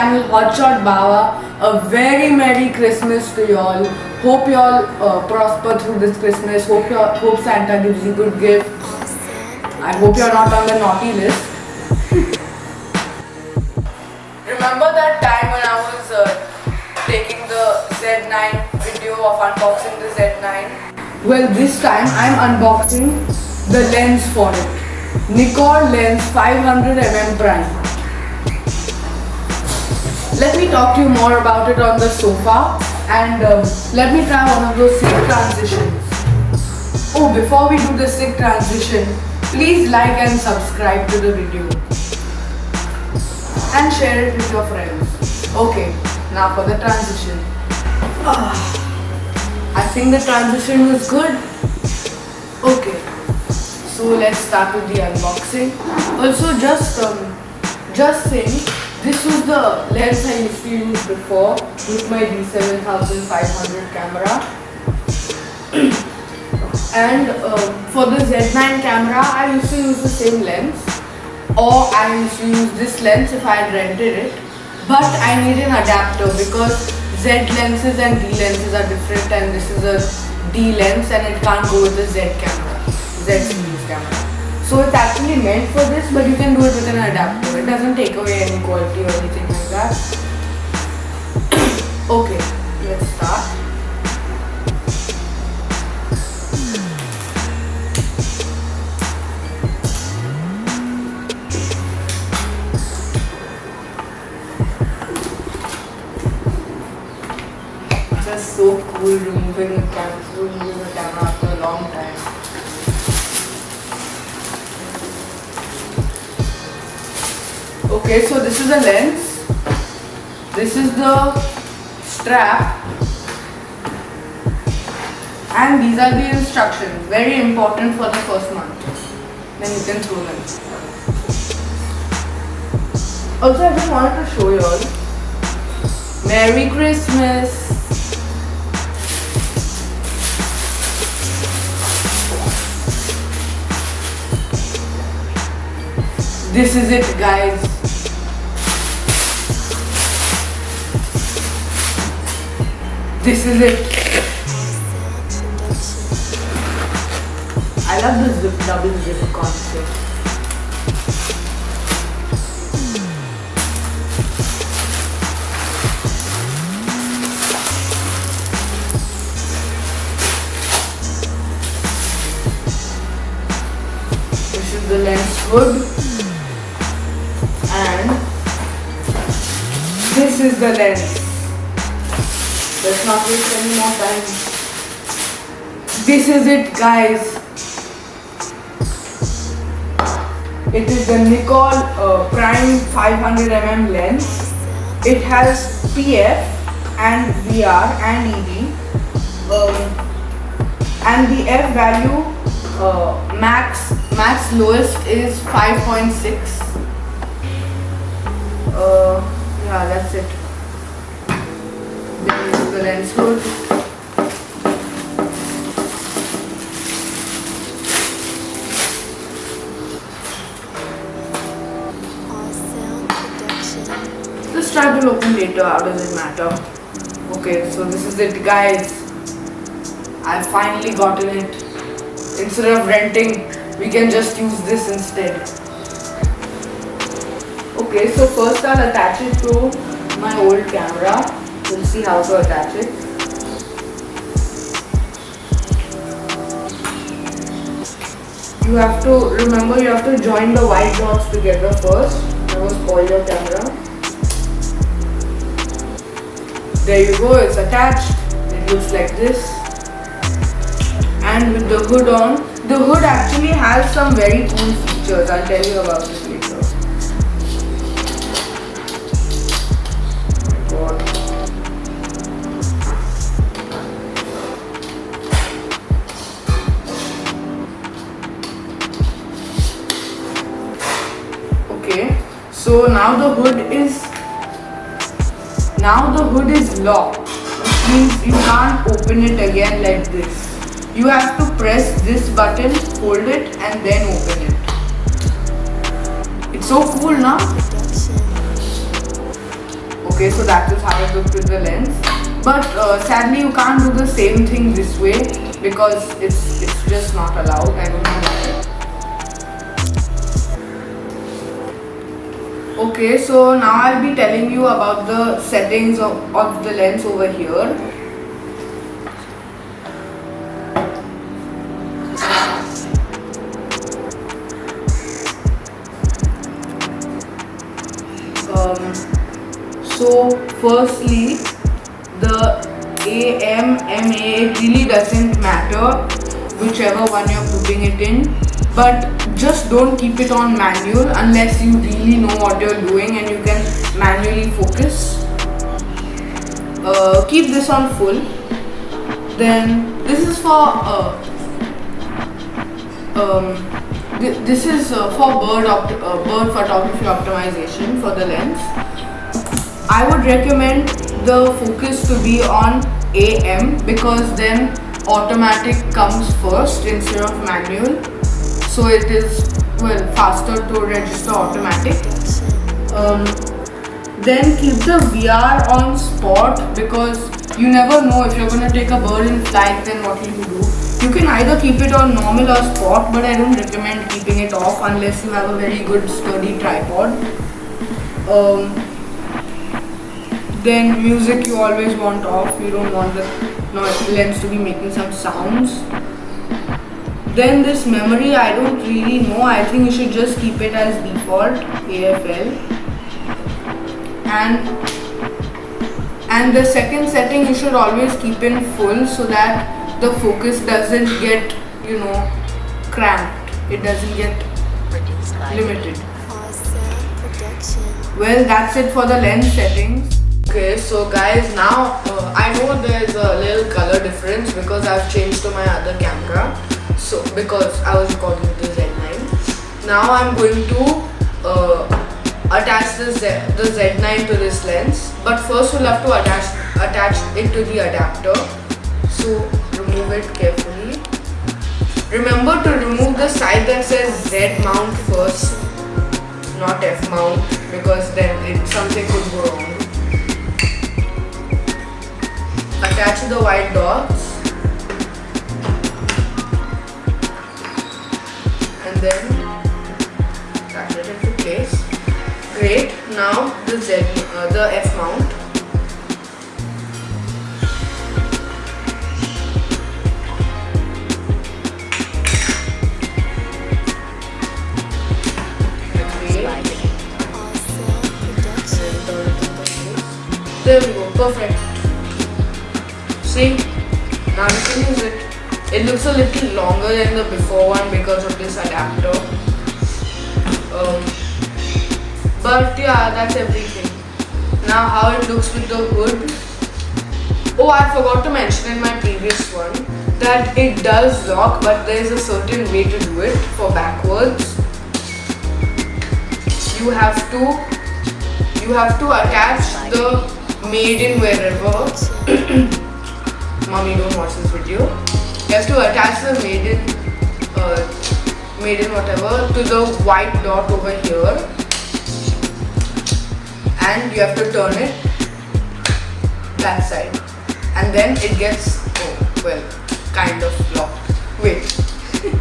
channel Hotshot Bawa. A very Merry Christmas to y'all. Hope y'all uh, prosper through this Christmas. Hope hope Santa gives you good gifts. I hope you're not on the naughty list. Remember that time when I was uh, taking the Z9 video of unboxing the Z9? Well, this time I'm unboxing the lens for it. Nikon lens 500mm prime. Let me talk to you more about it on the sofa and um, let me try one of those sick transitions. Oh, before we do the sick transition, please like and subscribe to the video and share it with your friends. Okay, now for the transition. Ah, I think the transition was good. Okay, so let's start with the unboxing. Also, just um, just saying, this was the lens I used to use before with my D7500 camera. and um, for the Z9 camera, I used to use the same lens or I used to use this lens if I had rented it. But I need an adapter because Z lenses and D lenses are different and this is a D lens and it can't go with the Z camera, Z. So it's actually meant for this but you can do it with an adapter. It doesn't take away any quality or anything like that. okay, Okay, so this is the lens. This is the strap. And these are the instructions. Very important for the first month. Then you can throw them. Also, I just wanted to show you all. Merry Christmas! This is it guys. This is it. I love the zip, double zip concept. This is the lens hood and this is the lens. Let's not waste any more time. This is it guys. It is the Nikon uh, Prime 500mm lens. It has PF and VR and ED. Um, and the F value uh, max max lowest is 5.6 uh, yeah that's it then the lens hood the strap will open later how does it matter? Okay so this is it guys. I finally gotten it. Instead of renting we can just use this instead. Okay so first I'll attach it to my old camera we'll see how to attach it you have to remember you have to join the white dots together first. Never spoil your camera. There you go it's attached. It looks like this. And with the hood on. The hood actually has some very cool features i'll tell you about it so now the hood is now the hood is locked which means you can't open it again like this you have to press this button hold it and then open it it's so cool now Okay, so that is how it looks with the lens. But uh, sadly, you can't do the same thing this way because it's it's just not allowed. I don't know Okay, so now I'll be telling you about the settings of, of the lens over here. Um, so firstly, the AM, MA really doesn't matter whichever one you're putting it in but just don't keep it on manual unless you really know what you're doing and you can manually focus. Uh, keep this on full. Then this is for uh, um, th this is uh, for bird, uh, bird photography optimization for the lens. I would recommend the focus to be on AM because then automatic comes first instead of manual so it is well faster to register automatic. Um, then keep the VR on sport because you never know if you're gonna take a bird in flight then what will you do. You can either keep it on normal or sport but I don't recommend keeping it off unless you have a very good sturdy tripod. Um, then music you always want off. You don't want the lens to be making some sounds then this memory I don't really know. I think you should just keep it as default AFL and and the second setting you should always keep in full so that the focus doesn't get you know cramped. It doesn't get limited. Well that's it for the lens settings. Okay, so guys, now uh, I know there's a little color difference because I've changed to my other camera. So because I was recording the Z9. Now I'm going to uh, attach the, Z, the Z9 to this lens. But first we'll have to attach, attach it to the adapter. So remove it carefully. Remember to remove the side that says Z mount first, not F mount because then it, something could go wrong. attach the white dots then attach it into place great. Now the Z uh, the F mount. There we go, perfect. Looks a little longer than the before one because of this adapter. Um, but yeah, that's everything. Now how it looks with the hood. Oh, I forgot to mention in my previous one that it does lock but there is a certain way to do it for backwards. You have to you have to attach the made in wherever mommy don't watch this video you have to attach the maiden uh, maiden whatever to the white dot over here. And you have to turn it that side. And then it gets oh well kind of locked. Wait.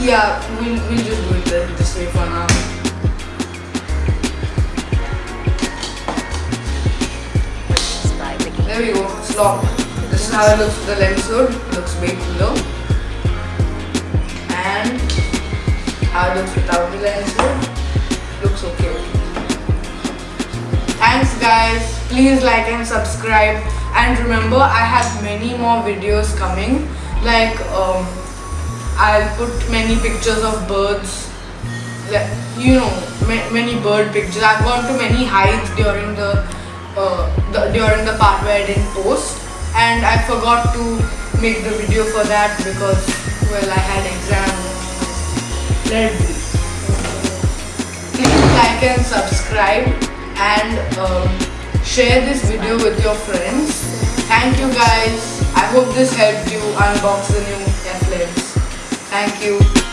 Yeah we'll, we'll just do it this way for now. There we go, it's locked. How it looks the lens hood. Looks way cooler. And how it looks without the lens hood. Looks okay. Thanks guys. Please like and subscribe. And remember, I have many more videos coming. Like, um, I'll put many pictures of birds Like, you know many bird pictures i've gone to many heights during the uh, the, during the part where I didn't post and I forgot to make the video for that because well I had exam. Let be please like and subscribe and um, share this video with your friends. Thank you guys. I hope this helped you unbox the new lens thank you